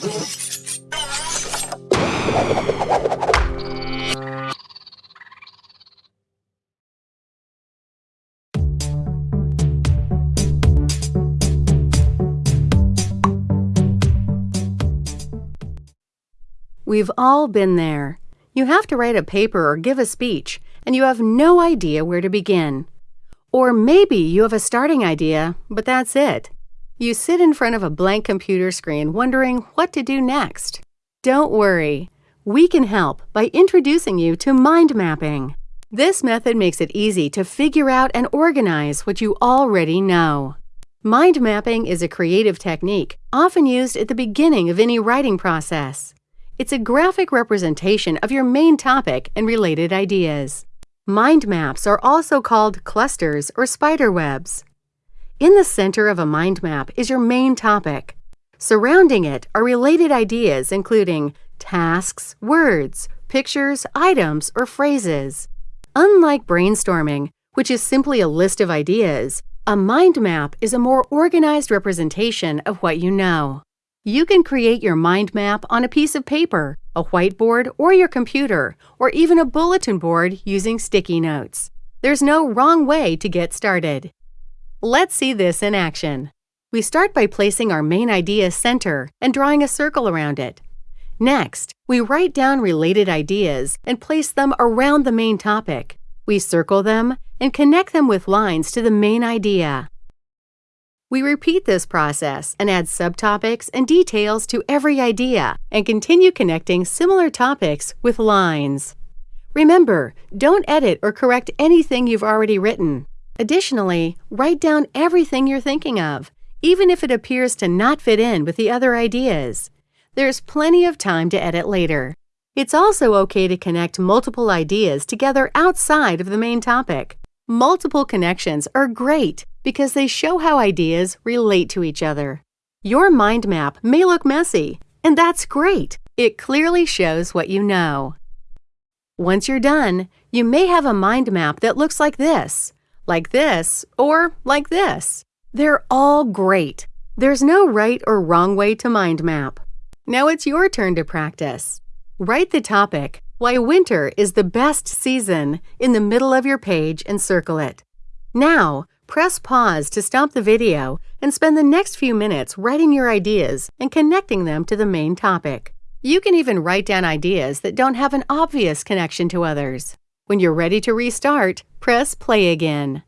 We've all been there. You have to write a paper or give a speech, and you have no idea where to begin. Or maybe you have a starting idea, but that's it. You sit in front of a blank computer screen wondering what to do next. Don't worry. We can help by introducing you to mind mapping. This method makes it easy to figure out and organize what you already know. Mind mapping is a creative technique often used at the beginning of any writing process. It's a graphic representation of your main topic and related ideas. Mind maps are also called clusters or spider webs. In the center of a mind map is your main topic. Surrounding it are related ideas including tasks, words, pictures, items, or phrases. Unlike brainstorming, which is simply a list of ideas, a mind map is a more organized representation of what you know. You can create your mind map on a piece of paper, a whiteboard, or your computer, or even a bulletin board using sticky notes. There's no wrong way to get started. Let's see this in action. We start by placing our main idea center and drawing a circle around it. Next, we write down related ideas and place them around the main topic. We circle them and connect them with lines to the main idea. We repeat this process and add subtopics and details to every idea and continue connecting similar topics with lines. Remember, don't edit or correct anything you've already written. Additionally, write down everything you're thinking of, even if it appears to not fit in with the other ideas. There's plenty of time to edit later. It's also okay to connect multiple ideas together outside of the main topic. Multiple connections are great because they show how ideas relate to each other. Your mind map may look messy, and that's great. It clearly shows what you know. Once you're done, you may have a mind map that looks like this, like this, or like this. They're all great. There's no right or wrong way to mind map. Now it's your turn to practice. Write the topic, why winter is the best season, in the middle of your page and circle it. Now, press pause to stop the video and spend the next few minutes writing your ideas and connecting them to the main topic. You can even write down ideas that don't have an obvious connection to others. When you're ready to restart, press play again.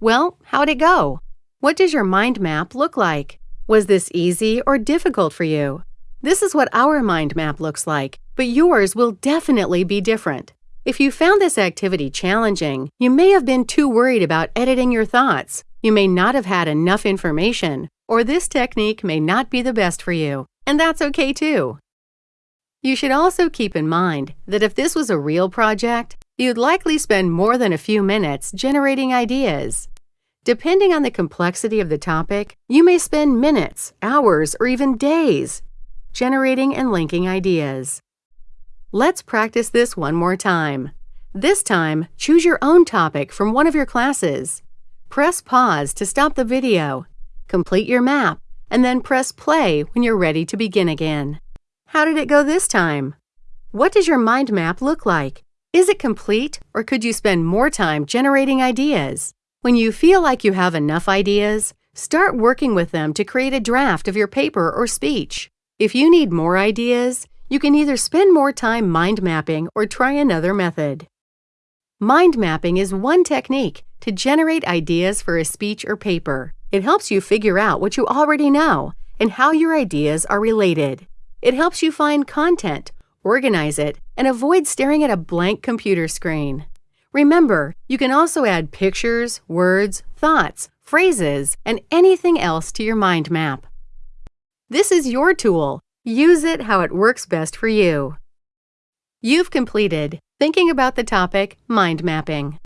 Well, how'd it go? What does your mind map look like? Was this easy or difficult for you? This is what our mind map looks like, but yours will definitely be different. If you found this activity challenging, you may have been too worried about editing your thoughts. You may not have had enough information, or this technique may not be the best for you, and that's okay too. You should also keep in mind that if this was a real project, you'd likely spend more than a few minutes generating ideas. Depending on the complexity of the topic, you may spend minutes, hours, or even days generating and linking ideas. Let's practice this one more time. This time, choose your own topic from one of your classes. Press pause to stop the video. Complete your map, and then press play when you're ready to begin again. How did it go this time? What does your mind map look like? Is it complete, or could you spend more time generating ideas? When you feel like you have enough ideas, start working with them to create a draft of your paper or speech. If you need more ideas, you can either spend more time mind mapping or try another method. Mind mapping is one technique to generate ideas for a speech or paper. It helps you figure out what you already know and how your ideas are related. It helps you find content, organize it, and avoid staring at a blank computer screen. Remember, you can also add pictures, words, thoughts, phrases, and anything else to your mind map. This is your tool. Use it how it works best for you. You've completed Thinking about the topic Mind Mapping.